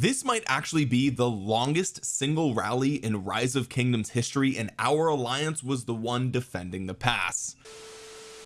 this might actually be the longest single rally in rise of kingdoms history and our alliance was the one defending the pass.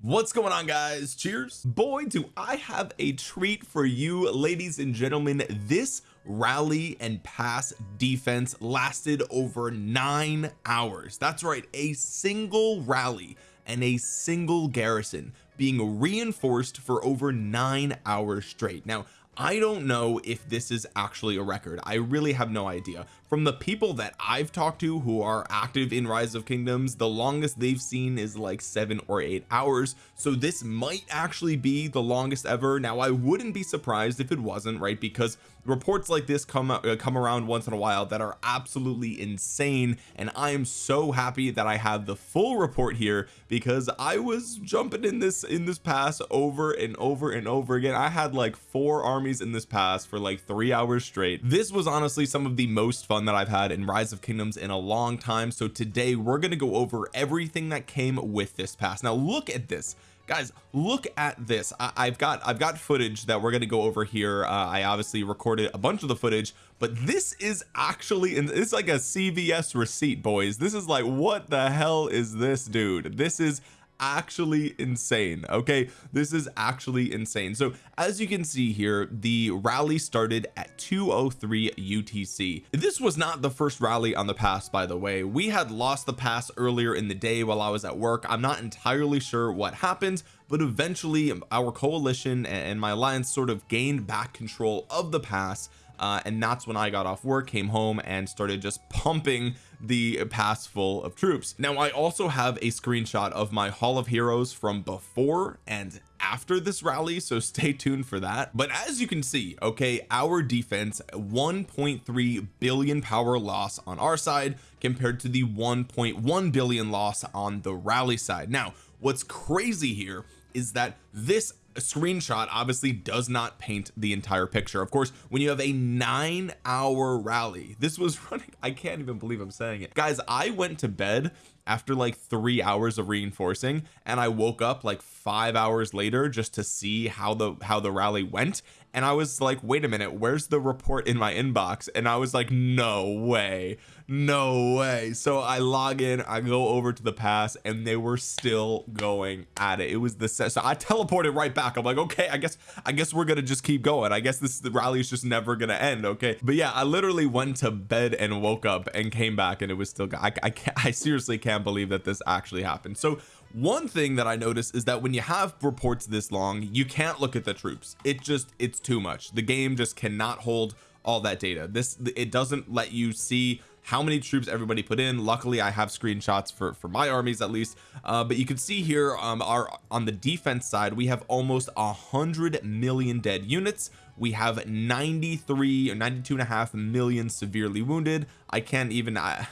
What's going on guys? Cheers. Boy do I have a treat for you ladies and gentlemen. This rally and pass defense lasted over nine hours. That's right a single rally and a single garrison being reinforced for over nine hours straight. Now I don't know if this is actually a record. I really have no idea from the people that I've talked to who are active in rise of kingdoms the longest they've seen is like seven or eight hours. So this might actually be the longest ever. Now I wouldn't be surprised if it wasn't right? Because reports like this come uh, come around once in a while that are absolutely insane. And I am so happy that I have the full report here because I was jumping in this in this pass over and over and over again. I had like four armies in this pass for like three hours straight. This was honestly some of the most fun that I've had in rise of kingdoms in a long time. So today we're going to go over everything that came with this pass. Now look at this. Guys look at this. I, have got I've got footage that we're going to go over here. Uh, I obviously recorded a bunch of the footage but this is actually it's like a CVS receipt boys. This is like what the hell is this dude? This is actually insane okay? This is actually insane. So as you can see here the rally started at 203 UTC this was not the first rally on the pass by the way. We had lost the pass earlier in the day while I was at work. I'm not entirely sure what happened but eventually our coalition and my alliance sort of gained back control of the pass uh, and that's when I got off work came home and started just pumping the pass full of troops. Now I also have a screenshot of my hall of heroes from before and after this rally so stay tuned for that. But as you can see okay our defense 1.3 billion power loss on our side compared to the 1.1 billion loss on the rally side. Now what's crazy here is that this screenshot obviously does not paint the entire picture. Of course when you have a nine hour rally this was running I can't even believe I'm saying it. Guys I went to bed after like three hours of reinforcing and I woke up like five hours later just to see how the how the rally went and I was like wait a minute where's the report in my inbox? And I was like no way no way. So I log in I go over to the pass and they were still going at it. It was the so I teleported right back. I'm like okay I guess I guess we're gonna just keep going. I guess this the rally is just never gonna end okay? But yeah I literally went to bed and woke up and came back and it was still I, I can't I seriously can't believe that this actually happened. So one thing that I noticed is that when you have reports this long you can't look at the troops. It just it's too much. The game just cannot hold all that data. This it doesn't let you see how many troops everybody put in. Luckily I have screenshots for for my armies at least. Uh, but you can see here um our on the defense side we have almost a hundred million dead units. We have 93 or 92 and a half million severely wounded. I can't even I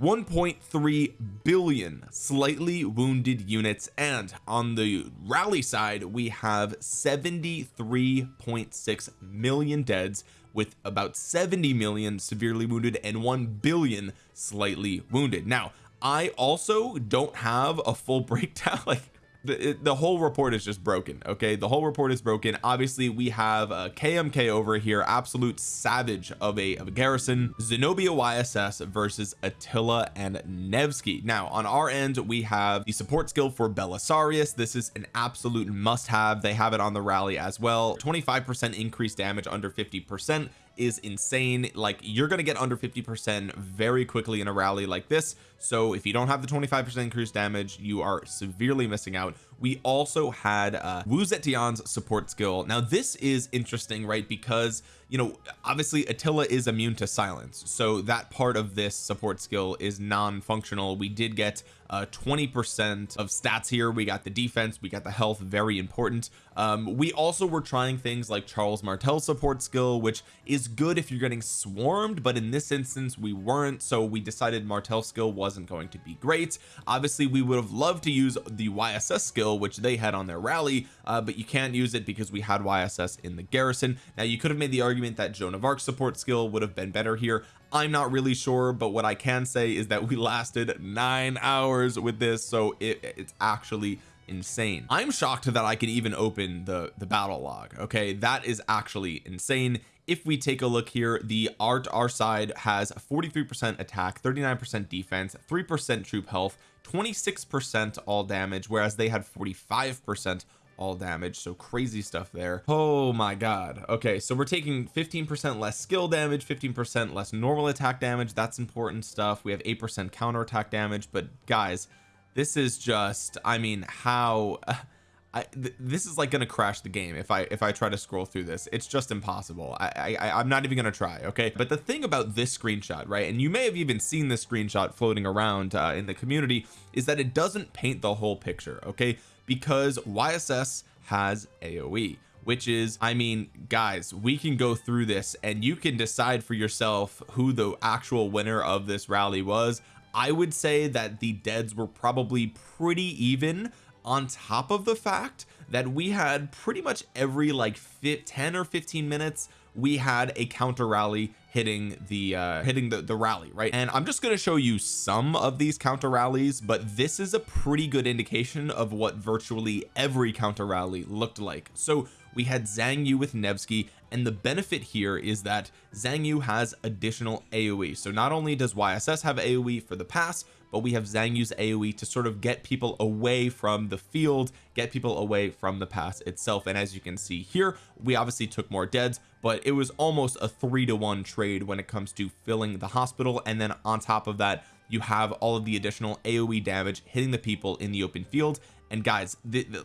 1.3 billion slightly wounded units and on the rally side we have 73.6 million deads with about 70 million severely wounded and 1 billion slightly wounded. Now I also don't have a full breakdown like the, the whole report is just broken okay? The whole report is broken. Obviously we have uh, a KMK over here absolute savage of a, of a garrison. Zenobia YSS versus Attila and Nevsky. Now on our end we have the support skill for Belisarius. This is an absolute must have they have it on the rally as well. 25 percent increased damage under 50 percent is insane. Like you're to get under 50 percent very quickly in a rally like this. So if you don't have the 25 percent increased damage you are severely missing out we also had uh Wu Zetian's support skill. Now this is interesting right? Because you know obviously Attila is immune to silence. So that part of this support skill is non-functional. We did get uh 20 percent of stats here. We got the defense. We got the health. Very important. Um we also were trying things like Charles Martel support skill which is good if you're getting swarmed but in this instance we weren't. So we decided Martel skill wasn't going to be great. Obviously we would have loved to use the YSS skill which they had on their rally uh, but you can't use it because we had YSS in the garrison. Now you could have made the argument that Joan of Arc support skill would have been better here. I'm not really sure but what I can say is that we lasted nine hours with this so it, it's actually insane. I'm shocked that I can even open the the battle log okay? That is actually insane if we take a look here the art our side has 43 percent attack 39 percent defense three percent troop health 26 percent all damage whereas they had 45 percent all damage. So crazy stuff there. Oh my god. Okay so we're taking 15 percent less skill damage 15 percent less normal attack damage. That's important stuff. We have eight percent counter attack damage but guys this is just I mean how I th this is like gonna crash the game if I if I try to scroll through this. It's just impossible. I, I I'm not even gonna try okay? But the thing about this screenshot right and you may have even seen this screenshot floating around uh, in the community is that it doesn't paint the whole picture okay? Because YSS has AoE which is I mean guys we can go through this and you can decide for yourself who the actual winner of this rally was. I would say that the deads were probably pretty even on top of the fact that we had pretty much every like 10 or 15 minutes we had a counter rally hitting the uh hitting the, the rally right? And I'm just going to show you some of these counter rallies but this is a pretty good indication of what virtually every counter rally looked like. So we had Xiang Yu with Nevsky and the benefit here is that Xiang Yu has additional AoE so not only does YSS have AoE for the pass but we have Xiang Yu's AoE to sort of get people away from the field get people away from the pass itself. And as you can see here we obviously took more deads but it was almost a three to one trade when it comes to filling the hospital. And then on top of that you have all of the additional AoE damage hitting the people in the open field. And guys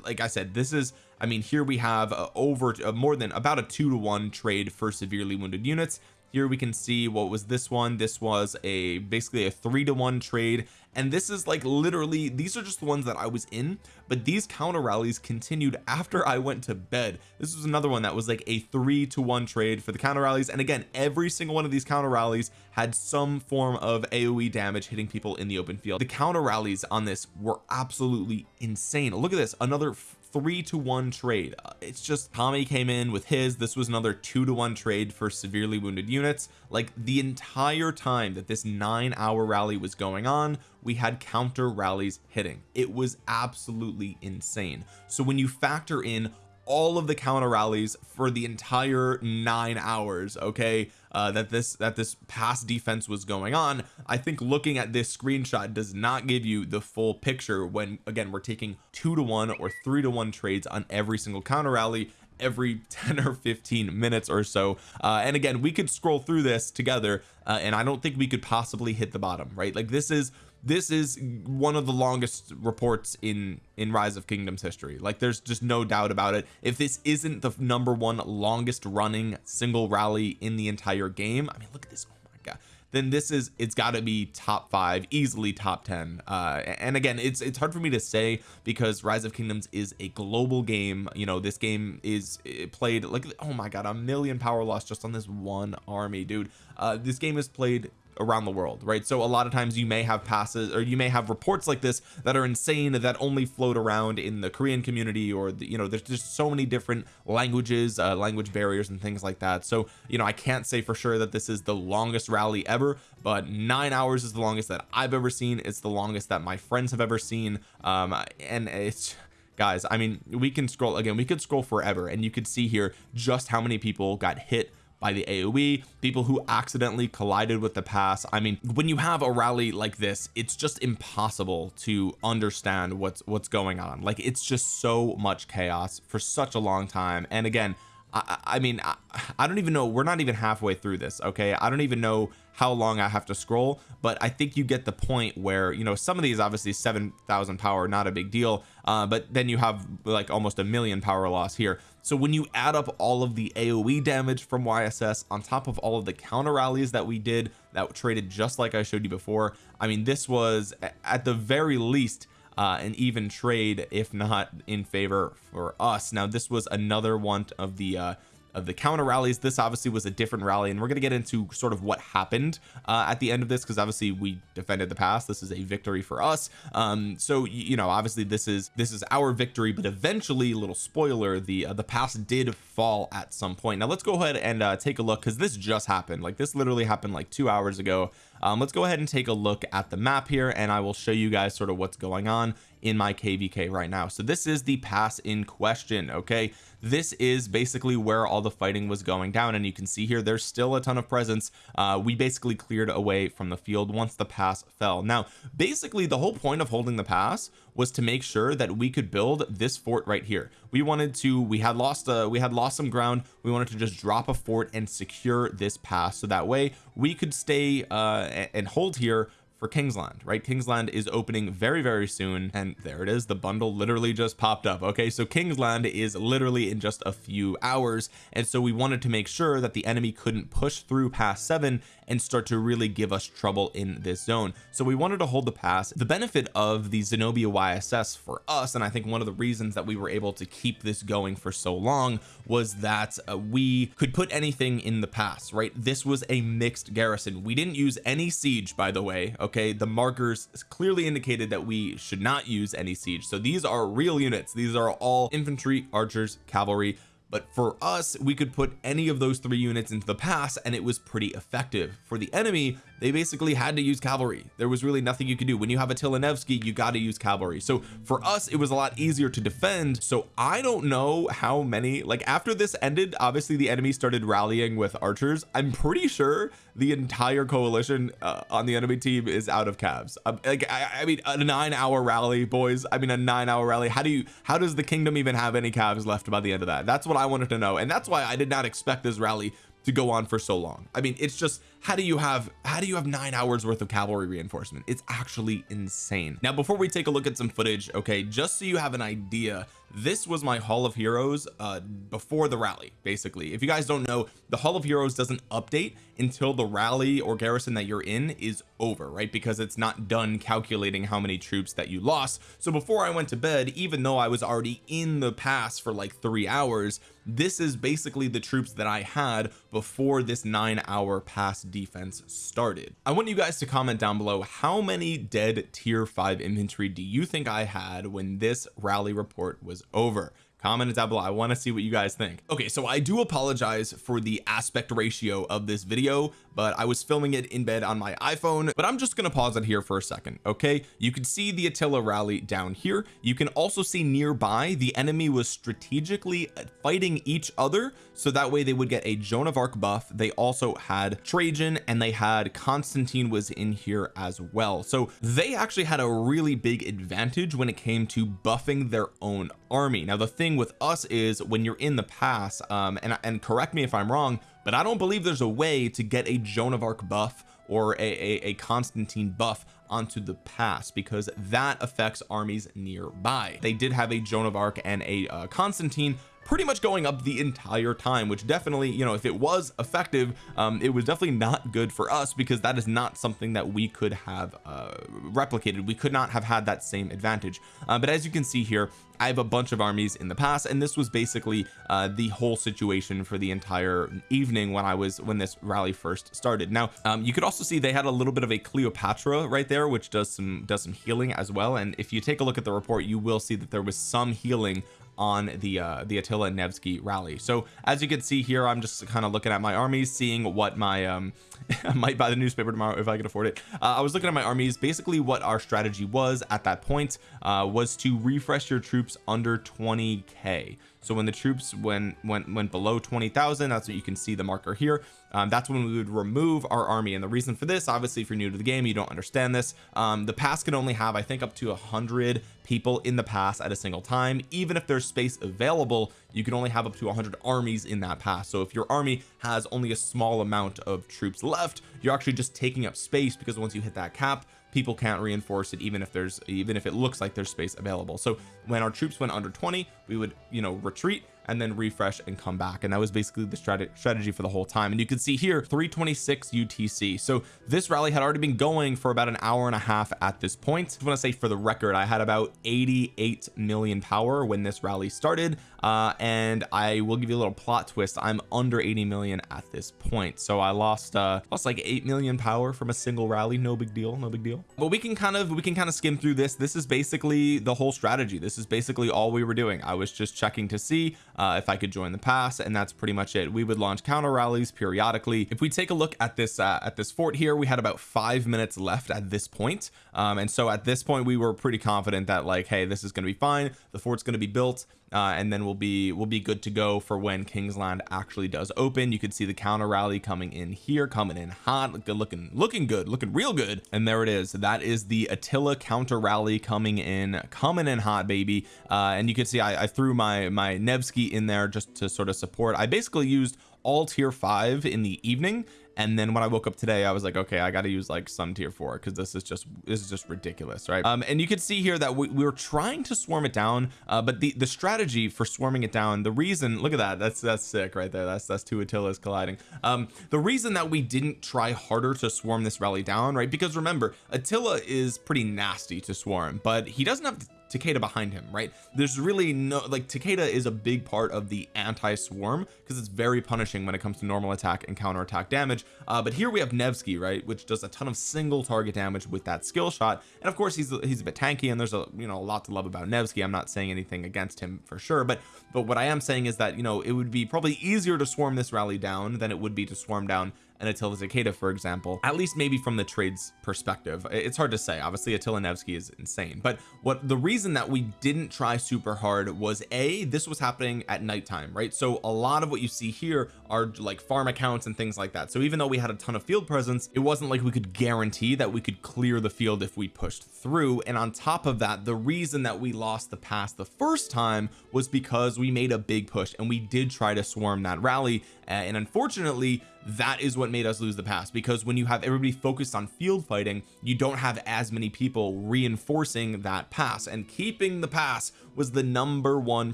like I said this is I mean here we have uh, over uh, more than about a two to one trade for severely wounded units here we can see what was this one. This was a basically a three to one trade. And this is like literally these are just the ones that I was in but these counter rallies continued after I went to bed. This was another one that was like a three to one trade for the counter rallies. And again every single one of these counter rallies had some form of AoE damage hitting people in the open field. The counter rallies on this were absolutely insane. Look at this another three to one trade. Uh, it's just Tommy came in with his. This was another two to one trade for severely wounded units. Like the entire time that this nine hour rally was going on we had counter rallies hitting. It was absolutely insane. So when you factor in all of the counter rallies for the entire nine hours okay uh, that this that this pass defense was going on. I think looking at this screenshot does not give you the full picture when again we're taking two to one or three to one trades on every single counter rally every 10 or 15 minutes or so. Uh, and again we could scroll through this together uh, and I don't think we could possibly hit the bottom right? Like this is this is one of the longest reports in in rise of kingdoms history. Like there's just no doubt about it. If this isn't the number one longest running single rally in the entire game I mean look at this. Oh my god. Then this is it's got to be top five easily top 10 uh and again it's it's hard for me to say because rise of kingdoms is a global game. You know this game is played like oh my god a million power loss just on this one army dude. Uh this game is played around the world right? So a lot of times you may have passes or you may have reports like this that are insane that only float around in the Korean community or the, you know there's just so many different languages uh, language barriers and things like that. So you know I can't say for sure that this is the longest rally ever but nine hours is the longest that I've ever seen. It's the longest that my friends have ever seen. Um and it's guys I mean we can scroll again we could scroll forever and you could see here just how many people got hit by the AoE people who accidentally collided with the pass I mean when you have a rally like this it's just impossible to understand what's what's going on. Like it's just so much chaos for such a long time. And again I, I mean I, I don't even know we're not even halfway through this okay? I don't even know how long I have to scroll but I think you get the point where you know some of these obviously 7,000 power not a big deal uh, but then you have like almost a million power loss here. So when you add up all of the AoE damage from YSS on top of all of the counter rallies that we did that traded just like I showed you before I mean this was at the very least uh, an even trade if not in favor for us. Now this was another one of the uh, of the counter rallies. This obviously was a different rally and we're going to get into sort of what happened uh, at the end of this because obviously we defended the pass this is a victory for us. Um so you know obviously this is this is our victory but eventually little spoiler the uh, the pass did fall at some point. Now let's go ahead and uh, take a look because this just happened. Like this literally happened like two hours ago. Um, let's go ahead and take a look at the map here and I will show you guys sort of what's going on in my kvk right now. So this is the pass in question okay? This is basically where all the fighting was going down and you can see here there's still a ton of presence. Uh, we basically cleared away from the field once the pass fell. Now basically the whole point of holding the pass was to make sure that we could build this fort right here. We wanted to we had lost uh we had lost some ground. We wanted to just drop a fort and secure this pass so that way we could stay uh and hold here for Kingsland right? Kingsland is opening very very soon and there it is. The bundle literally just popped up okay? So Kingsland is literally in just a few hours and so we wanted to make sure that the enemy couldn't push through past seven and start to really give us trouble in this zone. So we wanted to hold the pass. The benefit of the Zenobia YSS for us and I think one of the reasons that we were able to keep this going for so long was that uh, we could put anything in the pass right? This was a mixed garrison. We didn't use any siege by the way okay the markers clearly indicated that we should not use any siege. So these are real units. These are all infantry archers cavalry. But for us we could put any of those three units into the pass and it was pretty effective. For the enemy they basically had to use cavalry. There was really nothing you could do. When you have Attila Nevsky you got to use cavalry. So for us it was a lot easier to defend. So I don't know how many like after this ended obviously the enemy started rallying with archers. I'm pretty sure the entire coalition uh, on the enemy team is out of calves um, like I, I mean a nine hour rally boys. I mean a nine hour rally. How do you how does the kingdom even have any calves left by the end of that? That's what I wanted to know. And that's why I did not expect this rally to go on for so long. I mean it's just how do you have how do you have nine hours worth of cavalry reinforcement? It's actually insane. Now before we take a look at some footage okay just so you have an idea this was my hall of heroes uh before the rally basically. If you guys don't know the hall of heroes doesn't update until the rally or garrison that you're in is over right? Because it's not done calculating how many troops that you lost. So before I went to bed even though I was already in the pass for like three hours this is basically the troops that I had before this nine hour pass defense started. I want you guys to comment down below how many dead tier 5 infantry do you think I had when this rally report was over comment it down below. I want to see what you guys think. Okay so I do apologize for the aspect ratio of this video but I was filming it in bed on my iPhone but I'm just gonna pause it here for a second okay? You can see the Attila rally down here. You can also see nearby the enemy was strategically uh, fighting each other so that way they would get a Joan of Arc buff. They also had Trajan and they had Constantine was in here as well. So they actually had a really big advantage when it came to buffing their own army. Now the thing with us is when you're in the pass um and and correct me if I'm wrong but I don't believe there's a way to get a Joan of Arc buff or a, a, a Constantine buff onto the pass because that affects armies nearby. They did have a Joan of Arc and a uh, Constantine pretty much going up the entire time which definitely you know if it was effective um it was definitely not good for us because that is not something that we could have uh replicated. We could not have had that same advantage. Uh, but as you can see here I have a bunch of armies in the past and this was basically uh the whole situation for the entire evening when I was when this rally first started. Now um you could also see they had a little bit of a Cleopatra right there which does some does some healing as well. And if you take a look at the report you will see that there was some healing on the uh the Attila Nevsky rally. So as you can see here I'm just kind of looking at my armies seeing what my um I might buy the newspaper tomorrow if I can afford it. Uh, I was looking at my armies. Basically what our strategy was at that point uh was to refresh your troops under 20k so when the troops when went went below 20,000 that's what you can see the marker here. Um, that's when we would remove our army. And the reason for this obviously if you're new to the game you don't understand this. Um, the pass can only have I think up to a hundred people in the pass at a single time. Even if there's space available you can only have up to 100 armies in that pass. So if your army has only a small amount of troops left you're actually just taking up space because once you hit that cap people can't reinforce it even if there's even if it looks like there's space available. So when our troops went under 20 we would you know retreat and then refresh and come back. And that was basically the strat strategy for the whole time. And you can see here 326 UTC so this rally had already been going for about an hour and a half at this point. I want to say for the record I had about 88 million power when this rally started uh and I will give you a little plot twist. I'm under 80 million at this point. So I lost uh lost like 8 million power from a single rally. No big deal no big deal. But we can kind of we can kind of skim through this. This is basically the whole strategy. This is basically all we were doing. I was just checking to see uh if I could join the pass and that's pretty much it. We would launch counter rallies periodically. If we take a look at this uh, at this fort here we had about five minutes left at this point. Um and so at this point we were pretty confident that like hey this is going to be fine. The fort's going to be built uh, and then we'll be we'll be good to go for when Kingsland actually does open. You can see the counter rally coming in here coming in hot good looking looking good looking real good. And there it is. That is the Attila counter rally coming in coming in hot baby. Uh, and you can see I, I threw my my Nevsky in there just to sort of support. I basically used all tier five in the evening and then when I woke up today I was like okay I got to use like some tier four because this is just this is just ridiculous right? Um and you can see here that we, we were trying to swarm it down uh but the the strategy for swarming it down the reason look at that that's that's sick right there. That's that's two Attilas colliding. Um the reason that we didn't try harder to swarm this rally down right? Because remember Attila is pretty nasty to swarm but he doesn't have Takeda behind him right? There's really no like Takeda is a big part of the anti-swarm because it's very punishing when it comes to normal attack and counter attack damage. Uh, but here we have Nevsky right which does a ton of single target damage with that skill shot. And of course he's he's a bit tanky and there's a you know a lot to love about Nevsky. I'm not saying anything against him for sure but but what I am saying is that you know it would be probably easier to swarm this rally down than it would be to swarm down and Attila Takeda for example at least maybe from the trades perspective. It's hard to say. Obviously Attila Nevsky is insane. But what the reason that we didn't try super hard was a this was happening at nighttime right? So a lot of what you see here are like farm accounts and things like that. So even though we had a ton of field presence it wasn't like we could guarantee that we could clear the field if we pushed through. And on top of that the reason that we lost the pass the first time was because we made a big push and we did try to swarm that rally Uh, and unfortunately that is what made us lose the pass because when you have everybody focused on field fighting you don't have as many people reinforcing that pass. And keeping the pass was the number one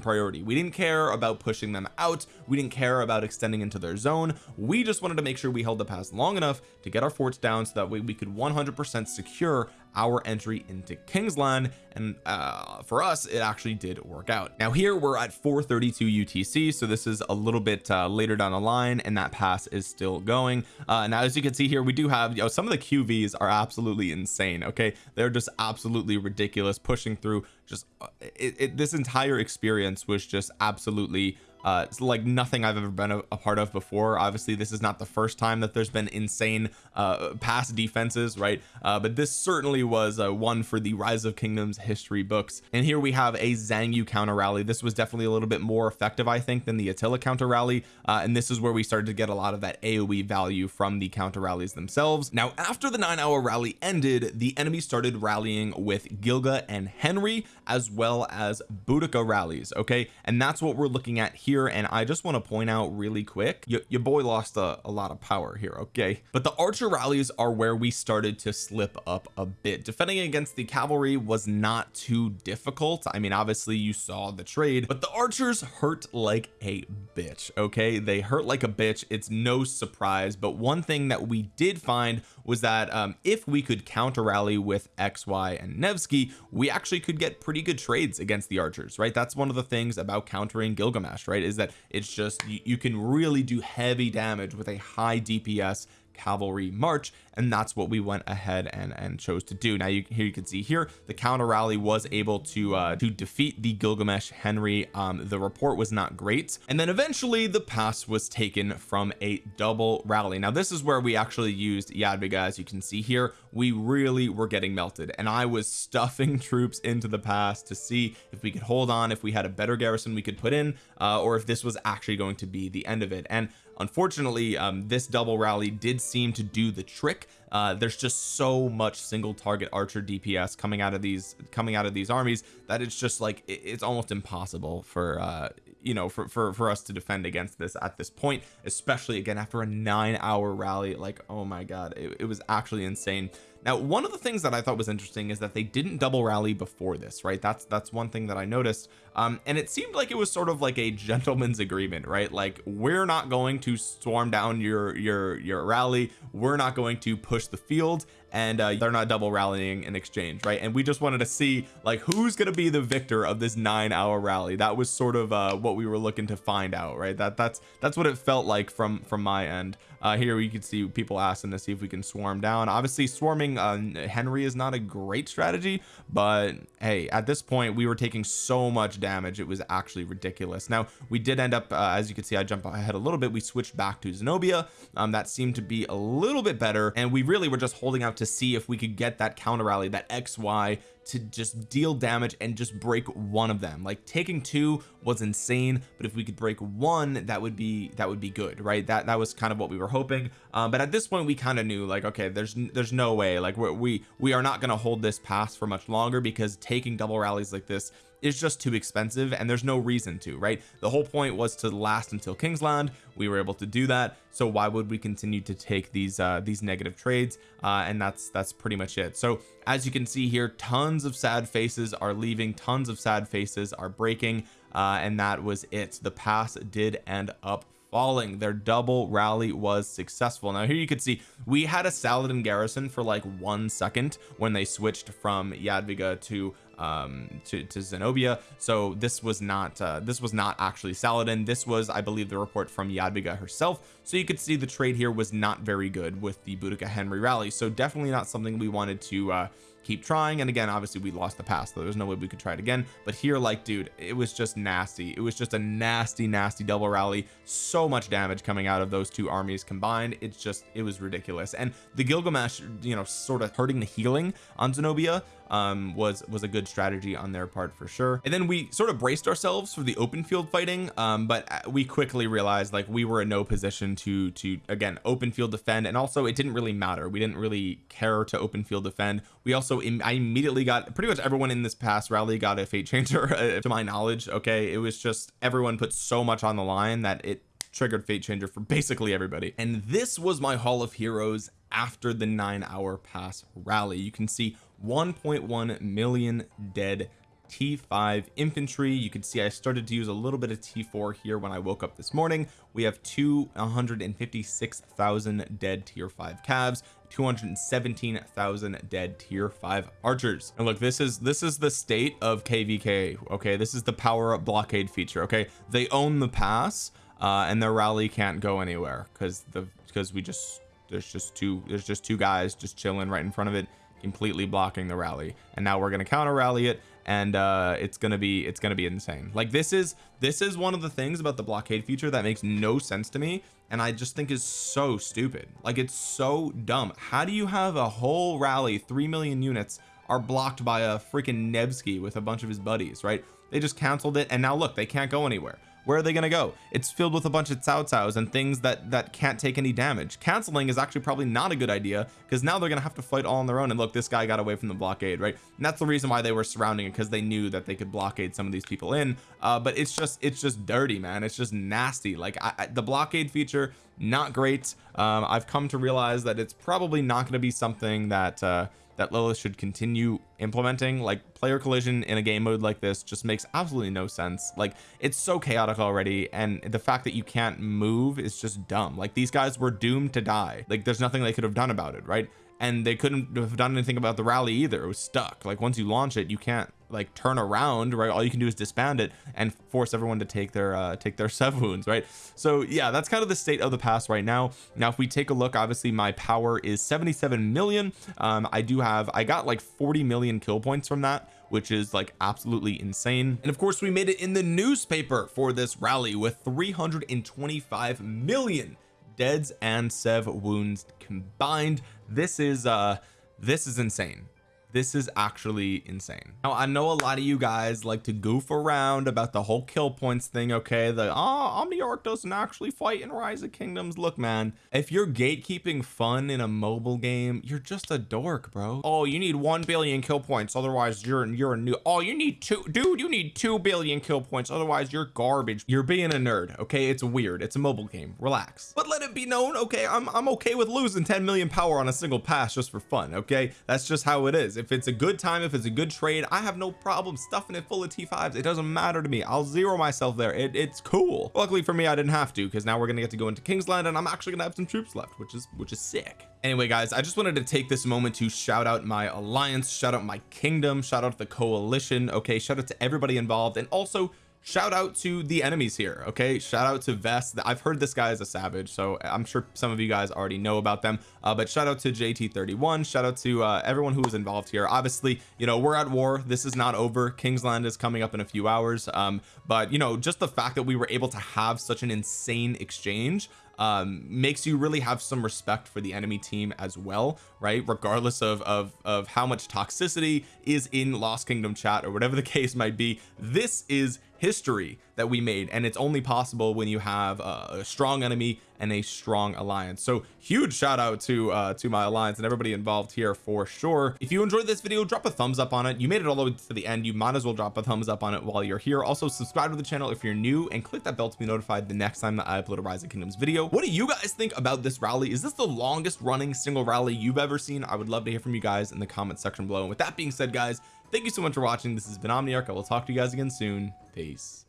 priority. We didn't care about pushing them out. We didn't care about extending into their zone. We just wanted to make sure we held the pass long enough to get our forts down so that way we could 100 percent secure our entry into Kingsland and uh for us it actually did work out. Now here we're at 432 UTC so this is a little bit uh, later down the line and that pass is still going. Uh now as you can see here we do have you know some of the QVs are absolutely insane okay? They're just absolutely ridiculous pushing through just uh, it, it, this entire experience was just absolutely uh it's like nothing I've ever been a, a, part of before. Obviously this is not the first time that there's been insane uh pass defenses right? Uh but this certainly was uh, one for the rise of kingdoms history books. And here we have a Xiang Yu counter rally. This was definitely a little bit more effective I think than the Attila counter rally. Uh, and this is where we started to get a lot of that AoE value from the counter rallies themselves. Now after the nine hour rally ended the enemy started rallying with Gilga and Henry as well as Boudica rallies okay? And that's what we're looking at here and I just want to point out really quick y your boy lost a, a lot of power here okay? But the archer rallies are where we started to slip up a bit. Defending against the cavalry was not too difficult. I mean obviously you saw the trade but the archers hurt like a bitch okay? They hurt like a bitch. It's no surprise but one thing that we did find was that um, if we could counter rally with XY and Nevsky we actually could get pretty good trades against the archers right? That's one of the things about countering Gilgamesh right is that it's just you, you can really do heavy damage with a high DPS cavalry march and that's what we went ahead and and chose to do. Now you here you can see here the counter rally was able to uh to defeat the Gilgamesh Henry. Um the report was not great. And then eventually the pass was taken from a double rally. Now this is where we actually used Jadwiga as you can see here we really were getting melted. And I was stuffing troops into the pass to see if we could hold on if we had a better garrison we could put in uh or if this was actually going to be the end of it. And unfortunately um, this double rally did seem to do the trick. Uh, there's just so much single target archer DPS coming out of these coming out of these armies that it's just like it, it's almost impossible for uh you know for, for for us to defend against this at this point especially again after a nine hour rally. Like oh my god it, it was actually insane now one of the things that I thought was interesting is that they didn't double rally before this right? That's that's one thing that I noticed. Um and it seemed like it was sort of like a gentleman's agreement right? Like we're not going to swarm down your your your rally. We're not going to push the field and uh, they're not double rallying in exchange right? And we just wanted to see like who's going to be the victor of this nine hour rally. That was sort of uh what we were looking to find out right? That that's that's what it felt like from from my end uh here we can see people asking to see if we can swarm down. Obviously swarming uh, Henry is not a great strategy but hey at this point we were taking so much damage it was actually ridiculous. Now we did end up uh, as you can see I jump ahead a little bit. We switched back to Zenobia. Um that seemed to be a little bit better and we really were just holding out to see if we could get that counter rally that XY to just deal damage and just break one of them. Like taking two was insane but if we could break one that would be that would be good right? That that was kind of what we were hoping. Um, but at this point we kind of knew like okay there's there's no way. Like we we are not going to hold this pass for much longer because taking double rallies like this is just too expensive and there's no reason to right? The whole point was to last until Kingsland we were able to do that. So why would we continue to take these uh these negative trades? Uh and that's that's pretty much it. So as you can see here tons of sad faces are leaving tons of sad faces are breaking uh and that was it. The pass did end up falling. Their double rally was successful. Now here you can see we had a Saladin garrison for like one second when they switched from Jadwiga to um to, to Zenobia. So this was not uh, this was not actually Saladin. This was I believe the report from Jadwiga herself. So you could see the trade here was not very good with the Boudica Henry rally. So definitely not something we wanted to uh keep trying. And again obviously we lost the pass so there's no way we could try it again. But here like dude it was just nasty. It was just a nasty nasty double rally. So much damage coming out of those two armies combined. It's just it was ridiculous. And the Gilgamesh you know sort of hurting the healing on Zenobia um was was a good strategy on their part for sure. And then we sort of braced ourselves for the open field fighting um but uh, we quickly realized like we were in no position to to again open field defend. And also it didn't really matter. We didn't really care to open field defend. We also I immediately got pretty much everyone in this past rally got a fate changer uh, to my knowledge okay? It was just everyone put so much on the line that it triggered fate changer for basically everybody. And this was my hall of heroes after the nine hour pass rally. You can see 1.1 million dead T5 infantry. You can see I started to use a little bit of T4 here when I woke up this morning. We have 256,000 dead tier 5 cavs 217,000 dead tier 5 archers. And look this is this is the state of kvk okay? This is the power up blockade feature okay? They own the pass uh and their rally can't go anywhere because the because we just there's just two there's just two guys just chilling right in front of it completely blocking the rally. And now we're going to counter rally it and uh it's gonna be it's gonna be insane. Like this is this is one of the things about the blockade feature that makes no sense to me and I just think is so stupid. Like it's so dumb. How do you have a whole rally 3 million units are blocked by a freaking Nevsky with a bunch of his buddies right? They just canceled it and now look they can't go anywhere where are they going to go? It's filled with a bunch of Cao Caos and things that that can't take any damage. Canceling is actually probably not a good idea because now they're going to have to fight all on their own. And look this guy got away from the blockade right? And that's the reason why they were surrounding it because they knew that they could blockade some of these people in. Uh but it's just it's just dirty man. It's just nasty. Like I, I, the blockade feature not great. Um I've come to realize that it's probably not going to be something that uh that Lilith should continue implementing. Like player collision in a game mode like this just makes absolutely no sense. Like it's so chaotic already and the fact that you can't move is just dumb. Like these guys were doomed to die. Like there's nothing they could have done about it right and they couldn't have done anything about the rally either. It was stuck. Like once you launch it you can't like turn around right? All you can do is disband it and force everyone to take their uh take their sev wounds right? So yeah that's kind of the state of the past right now. Now if we take a look obviously my power is 77 million. Um I do have I got like 40 million kill points from that which is like absolutely insane. And of course we made it in the newspaper for this rally with 325 million deads and sev wounds combined. This is uh this is insane. This is actually insane. Now I know a lot of you guys like to goof around about the whole kill points thing okay? The oh Omniarch doesn't actually fight in rise of kingdoms. Look man if you're gatekeeping fun in a mobile game you're just a dork bro. Oh you need 1 billion kill points otherwise you're you're a new oh you need two dude you need 2 billion kill points otherwise you're garbage. You're being a nerd okay? It's weird. It's a mobile game. Relax. But it be known okay? I'm, I'm okay with losing 10 million power on a single pass just for fun okay? That's just how it is. If it's a good time if it's a good trade I have no problem stuffing it full of t5s it doesn't matter to me. I'll zero myself there. It, it's cool. Luckily for me I didn't have to because now we're gonna get to go into Kingsland and I'm actually gonna have some troops left which is which is sick. Anyway guys I just wanted to take this moment to shout out my alliance shout out my kingdom shout out the coalition okay? Shout out to everybody involved and also shout out to the enemies here okay? Shout out to Vest I've heard this guy is a savage so I'm sure some of you guys already know about them. Uh, but shout out to JT31 shout out to uh, everyone who was involved here. Obviously you know we're at war. This is not over. Kingsland is coming up in a few hours. Um, but you know just the fact that we were able to have such an insane exchange um makes you really have some respect for the enemy team as well right? Regardless of of of how much toxicity is in lost kingdom chat or whatever the case might be this is history that we made and it's only possible when you have a strong enemy and a strong alliance. So huge shout out to uh to my alliance and everybody involved here for sure. If you enjoyed this video drop a thumbs up on it. You made it all the way to the end. You might as well drop a thumbs up on it while you're here. Also subscribe to the channel if you're new and click that bell to be notified the next time that I upload a Rise of Kingdoms video. What do you guys think about this rally? Is this the longest running single rally you've ever seen? I would love to hear from you guys in the comment section below. And with that being said guys thank you so much for watching. This has been Omniarch. I will talk to you guys again soon. Peace